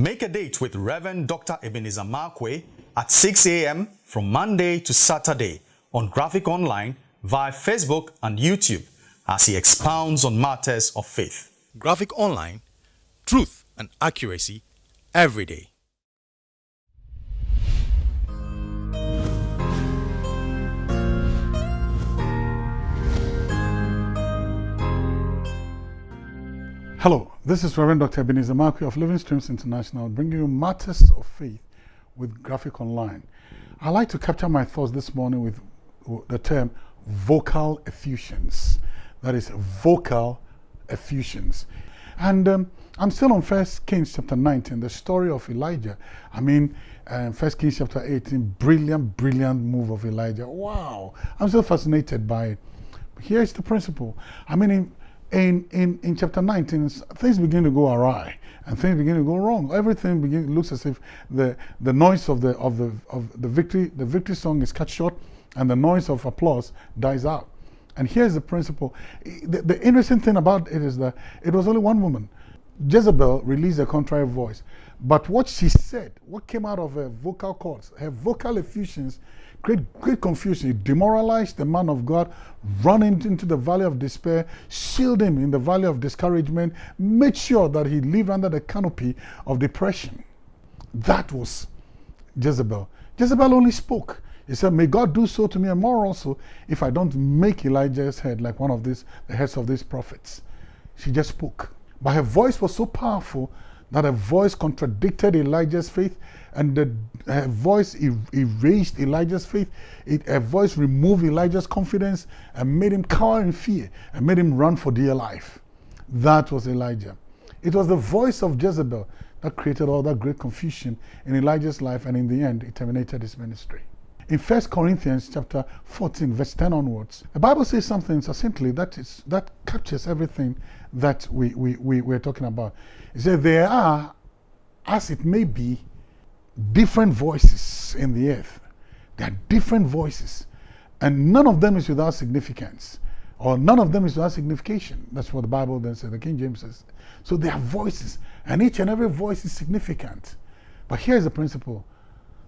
Make a date with Reverend Dr. Ebenezer Markwei at 6 a.m. from Monday to Saturday on Graphic Online via Facebook and YouTube as he expounds on matters of faith. Graphic Online, truth and accuracy every day. Hello, this is Reverend Dr. Ebenezer Markwei of Living Streams International bringing you matters of faith with Graphic Online. I like to capture my thoughts this morning with the term vocal effusions. That is vocal effusions. And um, I'm still on First Kings chapter 19, the story of Elijah. I mean, um, First Kings chapter 18, brilliant, brilliant move of Elijah. Wow, I'm still fascinated by it. Here's the principle. I mean, in, in, in, in chapter 19, things begin to go awry and things begin to go wrong. Everything begin, looks as if the, the noise of the, of, the, of the, victory, the victory song is cut short and the noise of applause dies out. And here's the principle. The, the interesting thing about it is that it was only one woman. Jezebel released a contrary voice. But what she said, what came out of her vocal cords, her vocal effusions, great, great confusion. It demoralized the man of God, run into the valley of despair, shield him in the valley of discouragement, made sure that he lived under the canopy of depression. That was Jezebel. Jezebel only spoke. He said, May God do so to me and more also if I don't make Elijah's head like one of these, the heads of these prophets. She just spoke. But her voice was so powerful that her voice contradicted Elijah's faith and the, her voice er erased Elijah's faith. It, her voice removed Elijah's confidence and made him cower in fear and made him run for dear life. That was Elijah. It was the voice of Jezebel that created all that great confusion in Elijah's life and in the end it terminated his ministry. In 1 Corinthians chapter 14 verse 10 onwards, the Bible says something succinctly that, is, that captures everything that we, we, we, we're talking about. It says, there are, as it may be, different voices in the earth. There are different voices. And none of them is without significance. Or none of them is without signification. That's what the Bible then says, the King James says. So there are voices. And each and every voice is significant. But here's the principle.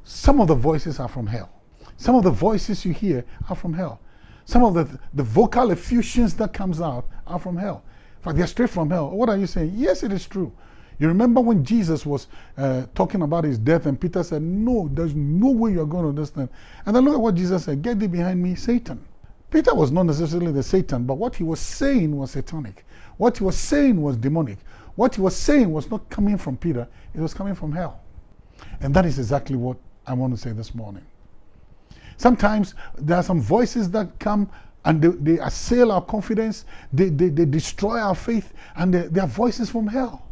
Some of the voices are from hell. Some of the voices you hear are from hell. Some of the, the vocal effusions that comes out are from hell. In fact, they're straight from hell. What are you saying? Yes, it is true. You remember when Jesus was uh, talking about his death and Peter said, no, there's no way you're going to understand. And then look at what Jesus said, get thee behind me, Satan. Peter was not necessarily the Satan, but what he was saying was satanic. What he was saying was demonic. What he was saying was not coming from Peter, it was coming from hell. And that is exactly what I want to say this morning. Sometimes there are some voices that come and they, they assail our confidence, they, they, they destroy our faith, and they, they are voices from hell.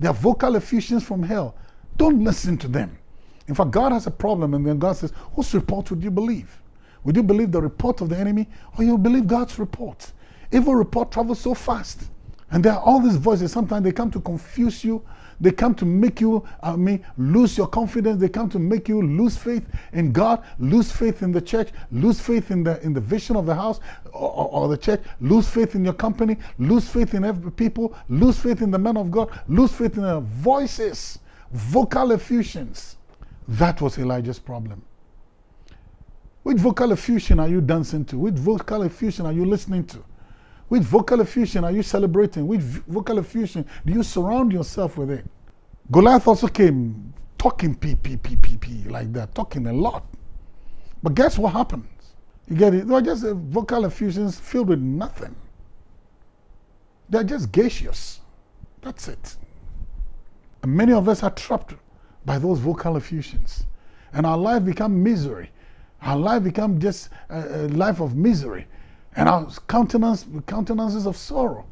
They are vocal effusions from hell. Don't listen to them. In fact, God has a problem, and then God says, Whose report would you believe? Would you believe the report of the enemy, or you believe God's report? Evil report travels so fast. And there are all these voices. Sometimes they come to confuse you. They come to make you, I mean, lose your confidence. They come to make you lose faith in God, lose faith in the church, lose faith in the in the vision of the house or, or the church, lose faith in your company, lose faith in every people, lose faith in the men of God, lose faith in their voices, vocal effusions. That was Elijah's problem. Which vocal effusion are you dancing to? Which vocal effusion are you listening to? Which vocal effusion are you celebrating? Which vocal effusion do you surround yourself with it? Goliath also came talking p p p p p like that, talking a lot. But guess what happens? You get it? They're just uh, vocal effusions filled with nothing. They're just gaseous. That's it. And many of us are trapped by those vocal effusions. And our life become misery. Our life become just a, a life of misery and our countenance, countenances of sorrow.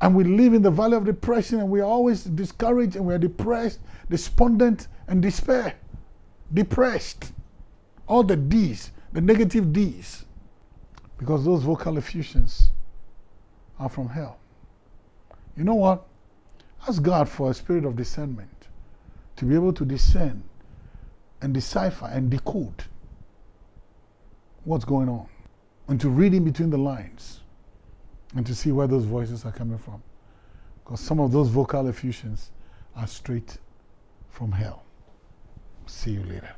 And we live in the valley of depression and we are always discouraged and we are depressed, despondent, and despair. Depressed. All the D's, the negative D's. Because those vocal effusions are from hell. You know what? Ask God for a spirit of discernment to be able to discern and decipher and decode what's going on and to read in between the lines and to see where those voices are coming from. Because some of those vocal effusions are straight from hell. See you later.